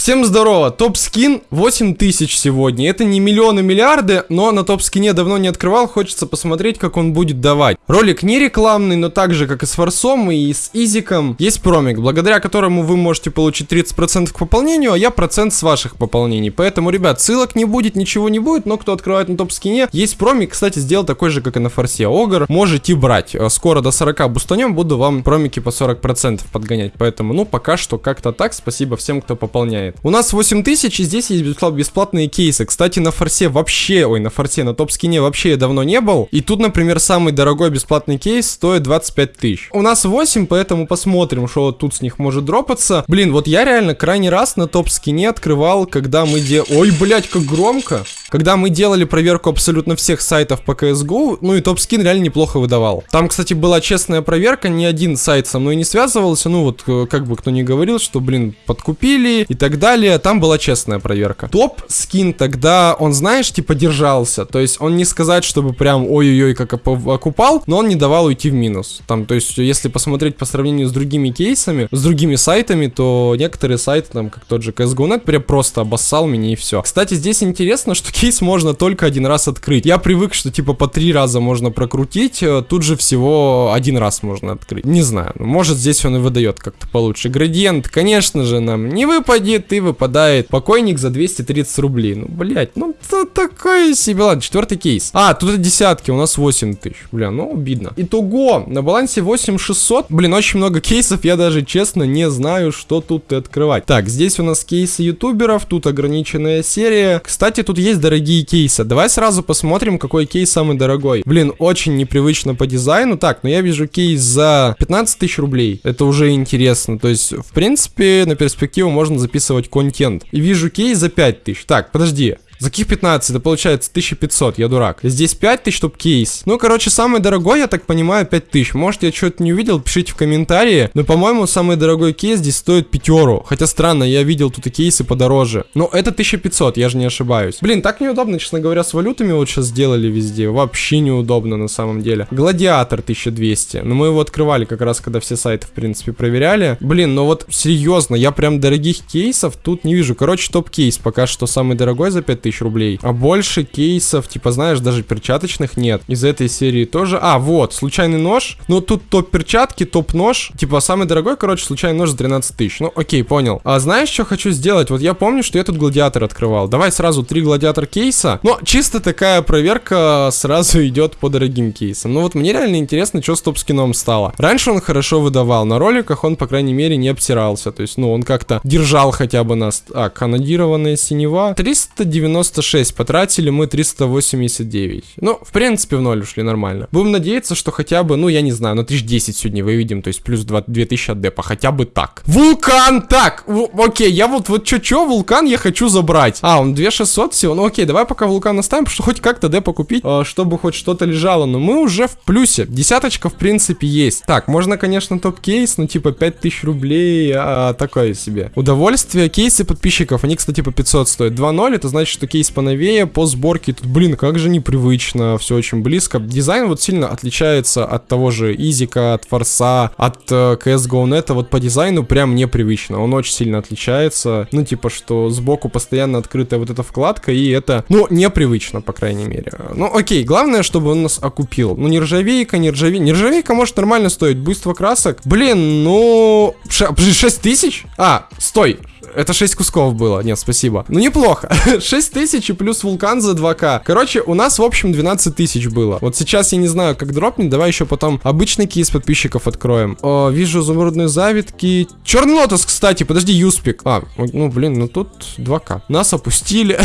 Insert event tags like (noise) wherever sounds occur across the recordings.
Всем здорово, топ-скин 8000 сегодня. Это не миллионы, миллиарды, но на топ-скине давно не открывал, хочется посмотреть, как он будет давать. Ролик не рекламный, но так же, как и с Форсом и с Изиком, есть промик, благодаря которому вы можете получить 30% к пополнению, а я процент с ваших пополнений. Поэтому, ребят, ссылок не будет, ничего не будет, но кто открывает на топ-скине, есть промик, кстати, сделал такой же, как и на Форсе. Огр можете брать. Э, скоро до 40 бустанем, буду вам промики по 40% подгонять. Поэтому, ну, пока что как-то так. Спасибо всем, кто пополняет хватает. У нас 8000, и здесь есть бесплатные кейсы. Кстати, на форсе вообще, ой, на форсе, на топ-скине вообще я давно не был. И тут, например, самый дорогой бесплатный кейс стоит 25 тысяч. У нас 8, поэтому посмотрим, что тут с них может дропаться. Блин, вот я реально крайний раз на топ-скине открывал, когда мы де... Ой, блядь, как громко. Когда мы делали проверку абсолютно всех сайтов по CSGO, ну и топ-скин реально неплохо выдавал. Там, кстати, была честная проверка, ни один сайт со мной не связывался, ну вот, э, как бы кто ни говорил, что, блин, подкупили и так далее, там была честная проверка. Топ-скин тогда, он, знаешь, типа держался, то есть он не сказать, чтобы прям ой-ой-ой как окупал, но он не давал уйти в минус. Там, то есть, если посмотреть по сравнению с другими кейсами, с другими сайтами, то некоторые сайты, там, как тот же CSGO.net, прям просто обоссал меня и все. Кстати, здесь интересно, что кейс можно только один раз открыть. Я привык, что типа по три раза можно прокрутить, э, тут же всего один раз можно открыть. Не знаю, ну, может здесь он и выдает как-то получше. Градиент, конечно же, нам не выпадет и выпадает покойник за 230 рублей. Ну, блять, ну то такое себе. Ладно, четвертый кейс. А, тут десятки, у нас 8 тысяч. Бля, ну обидно. Итого, на балансе 8600. Блин, очень много кейсов, я даже честно не знаю, что тут открывать. Так, здесь у нас кейсы ютуберов, тут ограниченная серия. Кстати, тут есть дорогие кейсы. Давай сразу посмотрим, какой кейс самый дорогой. Блин, очень непривычно по дизайну. Так, но я вижу кейс за 15 тысяч рублей. Это уже интересно. То есть, в принципе, на перспективу можно записывать контент. И вижу кейс за 5 тысяч. Так, подожди. За каких 15? Это получается 1500, я дурак. Здесь 5000, чтоб кейс. Ну, короче, самый дорогой, я так понимаю, 5000. Может, я что-то не увидел, пишите в комментарии. Но, по-моему, самый дорогой кейс здесь стоит пятеру. Хотя странно, я видел тут и кейсы подороже. Но это 1500, я же не ошибаюсь. Блин, так неудобно, честно говоря, с валютами вот сейчас сделали везде. Вообще неудобно на самом деле. Гладиатор 1200. Но мы его открывали как раз, когда все сайты, в принципе, проверяли. Блин, ну вот серьезно, я прям дорогих кейсов тут не вижу. Короче, топ-кейс пока что самый дорогой за 5000 тысяч рублей. А больше кейсов, типа, знаешь, даже перчаточных нет. Из этой серии тоже. А, вот, случайный нож. Ну, тут топ перчатки, топ нож. Типа, самый дорогой, короче, случайный нож за 13 тысяч. Ну, окей, понял. А знаешь, что хочу сделать? Вот я помню, что я тут гладиатор открывал. Давай сразу три гладиатор кейса. Но чисто такая проверка сразу (laughs) идет по дорогим кейсам. Ну, вот мне реально интересно, что с топ-скином стало. Раньше он хорошо выдавал. На роликах он, по крайней мере, не обсирался. То есть, ну, он как-то держал хотя бы нас. А, канадированная синева. 390 396, потратили мы 389. Ну, в принципе, в ноль ушли нормально. Будем надеяться, что хотя бы, ну, я не знаю, на 1010 сегодня выведем, то есть плюс 2, 2000 от депа, хотя бы так. Вулкан! Так, окей, я вот, вот чё-чё, вулкан я хочу забрать. А, он 2600 всего, ну окей, давай пока вулкан оставим, что хоть как-то депа купить, э, чтобы хоть что-то лежало, но мы уже в плюсе. Десяточка, в принципе, есть. Так, можно, конечно, топ-кейс, ну, типа 5000 рублей, а, такое себе. Удовольствие, кейсы подписчиков, они, кстати, по 500 стоят. 2.0, это значит, что кейс поновее, по сборке. Тут, блин, как же непривычно, все очень близко. Дизайн вот сильно отличается от того же Изика, от Форса, от э, CSGO.net. Вот по дизайну прям непривычно. Он очень сильно отличается. Ну, типа, что сбоку постоянно открытая вот эта вкладка, и это, ну, непривычно, по крайней мере. Ну, окей, главное, чтобы он нас окупил. Ну, нержавейка, нержавейка. Нержавейка может нормально стоить. Буйство красок. Блин, ну... 6 тысяч? А, стой. Это 6 кусков было. Нет, спасибо. Ну, неплохо. (laughs) 6 тысяч и плюс вулкан за 2к. Короче, у нас, в общем, 12 тысяч было. Вот сейчас я не знаю, как дропнет. Давай еще потом обычный кейс подписчиков откроем. О, вижу изумрудные завитки. Черный лотос, кстати. Подожди, юспик. А, ну, блин, ну тут 2к. Нас опустили.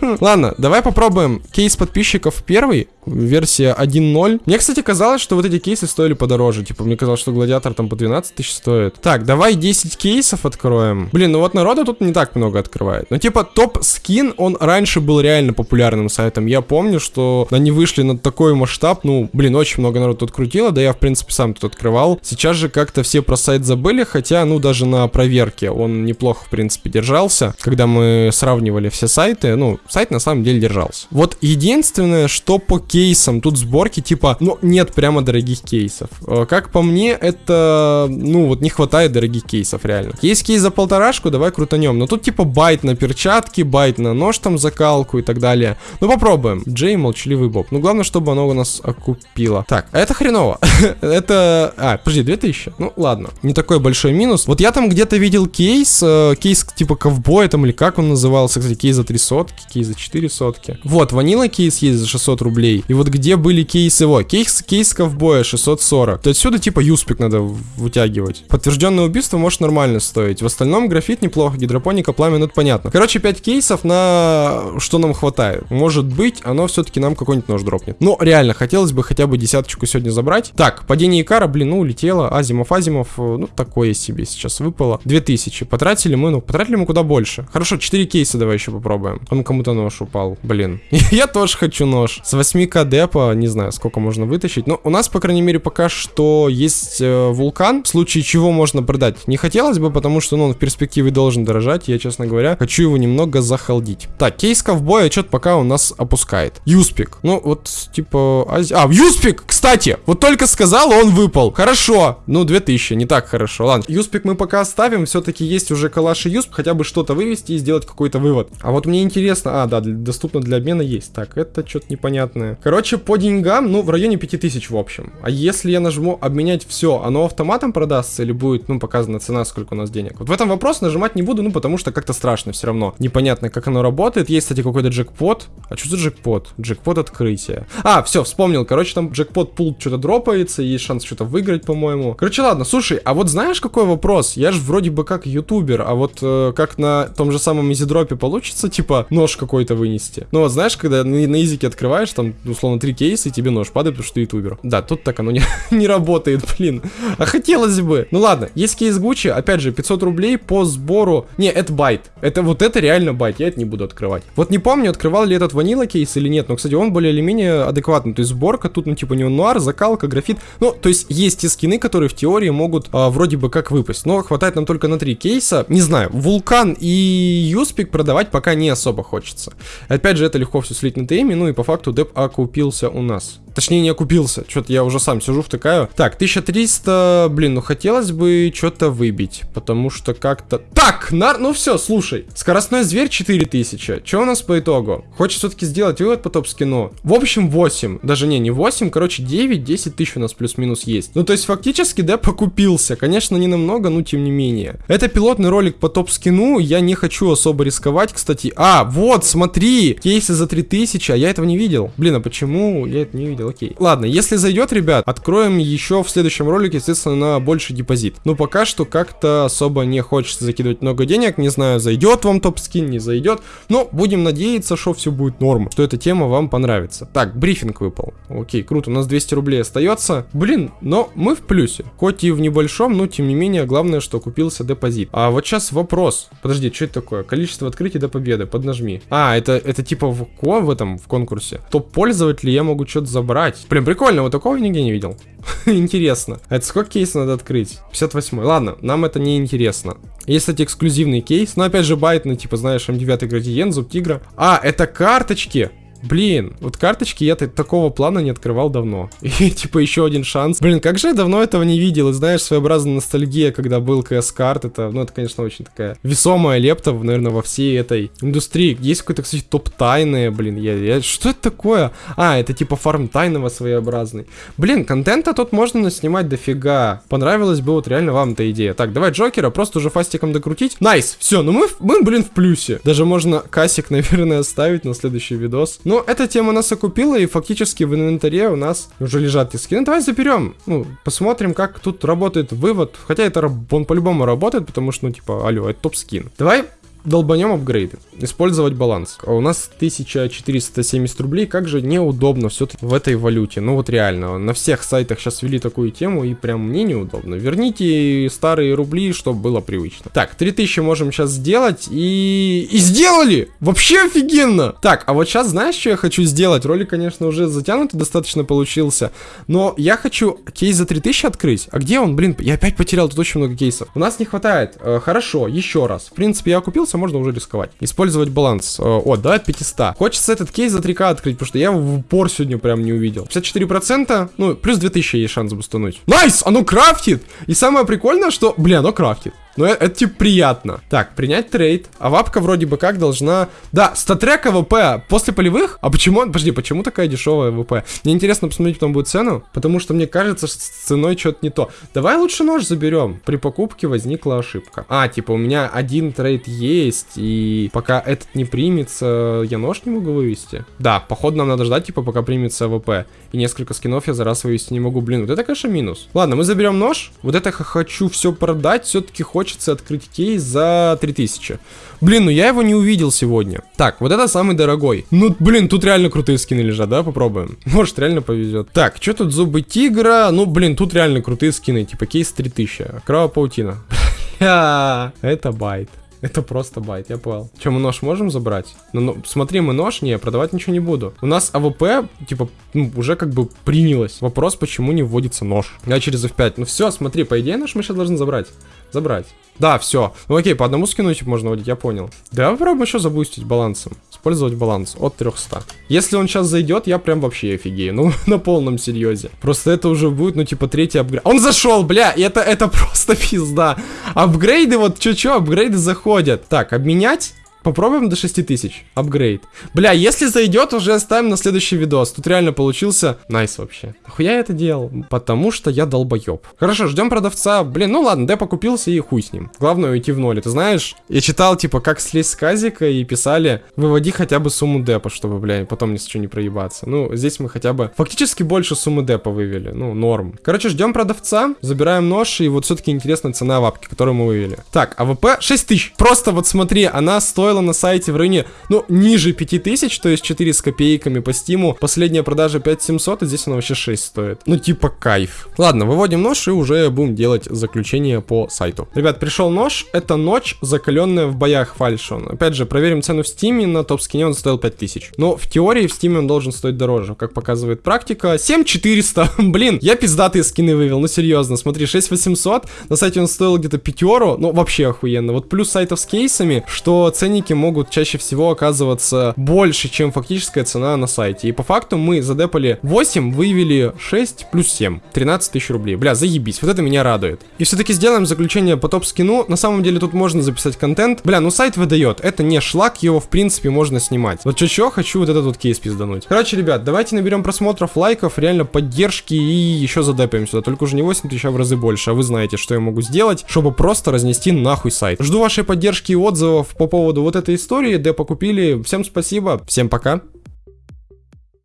(laughs) Ладно, давай попробуем кейс подписчиков первый. Версия 1.0. Мне, кстати, казалось, что вот эти кейсы стоили подороже. Типа, мне казалось, что гладиатор там по 12 тысяч стоит. Так, давай 10 кейсов откроем. Блин, ну вот народа тут не так много открывает. Но типа топ скин, он раньше был реально популярным сайтом. Я помню, что они вышли на такой масштаб, ну, блин, очень много народу тут крутило, да я, в принципе, сам тут открывал. Сейчас же как-то все про сайт забыли, хотя, ну, даже на проверке он неплохо, в принципе, держался. Когда мы сравнивали все сайты, ну, сайт на самом деле держался. Вот единственное, что по кейсам тут сборки, типа, ну, нет прямо дорогих кейсов. Э, как по мне, это, ну, вот не хватает дорогих кейсов, реально. Есть кейс за полторашку, давай давай крутанем. Но тут типа bait на перчатки, bait на нож там закалку и так далее. Ну попробуем. Джей, молчаливый Боб. Ну главное, чтобы оно у нас окупило. Так, а это хреново. (laughs) это... А, подожди, 2000? Ну ладно. Не такой большой минус. Вот я там где-то видел кейс, э, кейс типа ковбоя там или как он назывался, кстати, кейс за 3 сотки, кейс за 4 сотки. Вот, vanilla кейс есть за 600 рублей. И вот где были кейсы, его, кейс, кейс ковбоя 640. То отсюда типа USP ик надо вытягивать. Подтвержденное убийство может нормально стоить. В остальном графит неплохо, гидропоника, пламя, ну это понятно. Короче, 5 кейсов на что нам хватает. Может быть, оно все-таки нам какой-нибудь нож дропнет. Но реально, хотелось бы хотя бы десяточку сегодня забрать. Так, падение Икара, блин, ну улетело. Азимов, Азимов, э, ну такое себе сейчас выпало. 2000. Потратили мы, ну потратили мы куда больше. Хорошо, 4 кейса давай еще попробуем. Он кому-то нож упал, блин. (laughs) Я тоже хочу нож. С 8к депа, не знаю, сколько можно вытащить. Но у нас, по крайней мере, пока что есть э, вулкан, в случае чего можно продать. Не хотелось бы, потому что, ну, он в перспективе должен дорожать. Я, честно говоря, хочу его немного захалдить. Так, кейс ковбоя что-то пока у нас опускает. Юспик. Ну, вот, типа... Ази... А, Юспик, кстати! Вот только сказал, он выпал. Хорошо. Ну, 2000, не так хорошо. Ладно, Юспик мы пока оставим. Все-таки есть уже калаш и Юсп. Хотя бы что-то вывести и сделать какой-то вывод. А вот мне интересно... А, да, доступно для обмена есть. Так, это что-то непонятное. Короче, по деньгам, ну, в районе 5000 в общем. А если я нажму обменять все, оно автоматом продастся или будет, ну, показана цена, сколько у нас денег? Вот в этом вопрос нажимать не буду, ну, потому что как-то страшно все равно. Непонятно, как оно работает. Есть, кстати, какой-то джекпот. А что за джекпот? Джекпот открытия. А, все, вспомнил. Короче, там джекпот пул что-то дропается, есть шанс что-то выиграть, по-моему. Короче, ладно, слушай, а вот знаешь, какой вопрос? Я же вроде бы как ютубер, а вот э, как на том же самом EasyDrop е получится, типа, нож какой-то вынести? Ну, вот знаешь, когда на, на изике открываешь, там, условно, три кейса, и тебе нож падает, потому что ты ютубер. Да, тут так оно не, (laughs) не работает, блин. А хотелось бы. Ну ладно, есть кейс Гуччи, опять же, 500 рублей по сбору. Не, это байт. Это вот это реально байт, я это не буду открывать. Вот не помню, открывал ли этот vanilla кейс или нет, но, кстати, он более или менее адекватный. То есть сборка тут, ну, типа, не нуар, закалка, графит. Ну, то есть есть те скины, которые в теории могут а, вроде бы как выпасть. Но хватает нам только на три кейса. Не знаю, Вулкан и USP ик продавать пока не особо хочется. Опять же, это легко все слить на ТМ, ну и по факту деп окупился у нас. Точнее, не окупился. Что-то я уже сам сижу, втыкаю. Так, 1300, блин, ну хотелось бы что-то выбить. Потому что как-то... Так, нар... ну все, слушай. Скоростной зверь 4000. Что у нас по итогу? Хочется все-таки сделать вывод по топ-скину. В общем, 8. Даже не, не 8, короче, 9-10 тысяч у нас плюс-минус есть. Ну, то есть, фактически, да, покупился. Конечно, не намного, но тем не менее. Это пилотный ролик по топ-скину. Я не хочу особо рисковать, кстати. А, вот, смотри, кейсы за 3000, а я этого не видел. Блин, а почему я это не видел? Окей. Ладно, если зайдет, ребят, откроем еще в следующем ролике, естественно, на больший депозит. Но пока что как-то особо не хочется закидывать много денег. Не знаю, зайдет вам топ-скин, не зайдет. Но будем надеяться, что все будет норм, что эта тема вам понравится. Так, брифинг выпал. Окей, круто, у нас 200 рублей остается. Блин, но мы в плюсе. Хоть и в небольшом, но тем не менее, главное, что купился депозит. А вот сейчас вопрос. Подожди, что это такое? Количество открытий до победы. Поднажми. А, это, это типа в, в этом, в конкурсе. Топ-пользователь, я могу что-то забрать брать. Блин, прикольно, вот такого нигде не видел. (laughs) интересно. Это сколько кейсов надо открыть? 58. Ладно, нам это не интересно. Есть, кстати, эксклюзивный кейс. Но опять же, байтный, типа, знаешь, М9 Градиент, Зуб Тигра. А, это карточки. Блин, вот карточки я такого плана не открывал давно. (laughs) И типа еще один шанс. Блин, как же я давно этого не видел. И знаешь, своеобразная ностальгия, когда был КС-карт. Это, ну, это, конечно, очень такая весомая лепта, наверное, во всей этой индустрии. Есть какой-то, кстати, топ тайны, блин. Я, я, что это такое? А, это типа фарм тайного своеобразный. Блин, контента тут можно снимать дофига. Понравилась бы вот реально вам эта идея. Так, давай Джокера просто уже фастиком докрутить. Nice, все, ну мы, мы, блин, в плюсе. Даже можно кассик, (laughs) наверное, оставить на следующий видос. Ну, эта тема нас окупила, и фактически в инвентаре у нас уже лежат эти скины. Давай заберем. Ну, посмотрим, как тут работает вывод. Хотя это он по-любому работает, потому что, ну, типа, алло, это топ-скин. Давай долбанем апгрейды. Использовать баланс. А у нас 1470 рублей. Как же неудобно все-таки в этой валюте. Ну вот реально. На всех сайтах сейчас ввели такую тему. И прям мне неудобно. Верните старые рубли, чтобы было привычно. Так, 3000 можем сейчас сделать. И... И сделали! Вообще офигенно! Так, а вот сейчас знаешь, что я хочу сделать? Ролик, конечно, уже затянутый достаточно получился. Но я хочу кейс за 3000 открыть. А где он? Блин, я опять потерял тут очень много кейсов. У нас не хватает. Э, хорошо, еще раз. В принципе, окупился кажется, можно уже рисковать. Использовать баланс. Э, о, да, 500. Хочется этот кейс за 3к открыть, потому что я его в упор сегодня прям не увидел. 54%, ну, плюс 2000 есть шанс бустануть. Nice! Оно крафтит! И самое прикольное, что, бля, оно крафтит. Но это, это типа приятно. Так, принять трейд. А вапка вроде бы как должна... Да, StatTrak AWP после полевых? А почему? Подожди, почему такая дешевая AWP? Мне интересно посмотреть потом будет цену, потому что мне кажется, что с ценой что-то не то. Давай лучше нож заберем. При покупке возникла ошибка. А, типа у меня один трейд есть, и пока этот не примется, я нож не могу вывести. Да, походу нам надо ждать, типа, пока примется AWP. И несколько скинов я за раз вывести не могу. Блин, вот это, конечно, минус. Ладно, мы заберем нож. Вот это хочу все продать. Все-таки хочется открыть кейс за 3000. Блин, ну я его не увидел сегодня. Так, вот это самый дорогой. Ну, блин, тут реально крутые скины лежат, да? Попробуем. (laughs) Может, реально повезет. Так, что тут зубы тигра? Ну, блин, тут реально крутые скины. Типа кейс 3000. Кровавая паутина. (laughs) Это байт. Это просто байт, я понял. Че, мы нож можем забрать? Ну, ну, смотри, мы нож, не, продавать ничего не буду. У нас AWP, типа, ну, уже как бы принялось. Вопрос, почему не выводится нож. Я через F5. Ну все, смотри, по идее нож мы сейчас должны забрать. Забрать. Да, все. Ну окей, по одному скину типа можно выводить, я понял. Давай попробуем еще забустить балансом. Использовать баланс от 300. Если он сейчас зайдет, я прям вообще офигею. Ну, (laughs) на полном серьезе. Просто это уже будет, ну, типа, третий апгрейд. Он зашел, бля, это, это (laughs) просто пизда. Апгрейды, вот, чё-чё, апгрейды заходят. Так, обменять. Попробуем до 6000. Апгрейд. Бля, если зайдет, уже оставим на следующий видос. Тут реально получился nice вообще. Нахуя я это делал? Потому что я долбоеб. Хорошо, ждем продавца. Блин, ну ладно, деп окупился и хуй с ним. Главное уйти в ноль. Ты знаешь, я читал, типа, как слезть с казика и писали, выводи хотя бы сумму депа, чтобы, бля, потом ни с чего не проебаться. Ну, здесь мы хотя бы фактически больше суммы депа вывели. Ну, норм. Короче, ждем продавца, забираем нож, и вот все-таки интересная цена вапки, которую мы вывели. Так, AWP 6000. Просто вот смотри, она стоила стоила на сайте в районе, ну, ниже 5000, то есть 4 с копейками по стиму. Последняя продажа 5700, и здесь она вообще 6 стоит. Ну, типа кайф. Ладно, выводим нож и уже будем делать заключение по сайту. Ребят, пришел нож. Это ночь, закаленная в боях фальшон. Опять же, проверим цену в стиме. На топ-скине он стоил 5000. Но в теории в стиме он должен стоить дороже, как показывает практика. 7400. (laughs) Блин, я пиздатые скины вывел, ну серьезно. Смотри, 6800. На сайте он стоил где-то пятеру. Ну, вообще охуенно. Вот плюс сайтов с кейсами, что ценники ценники могут чаще всего оказываться больше, чем фактическая цена на сайте. И по факту мы задепали 8, вывели 6 плюс 7. 13 тысяч рублей. Бля, заебись, вот это меня радует. И все-таки сделаем заключение по топ-скину. На самом деле тут можно записать контент. Бля, ну сайт выдает. Это не шлак, его в принципе можно снимать. Вот чё-чё, хочу вот этот вот кейс пиздануть. Короче, ребят, давайте наберем просмотров, лайков, реально поддержки и еще задепаем сюда. Только уже не 8 тысяч, а в разы больше. А вы знаете, что я могу сделать, чтобы просто разнести нахуй сайт. Жду вашей поддержки и отзывов по поводу вот этой истории, депо купили. Всем спасибо, всем пока.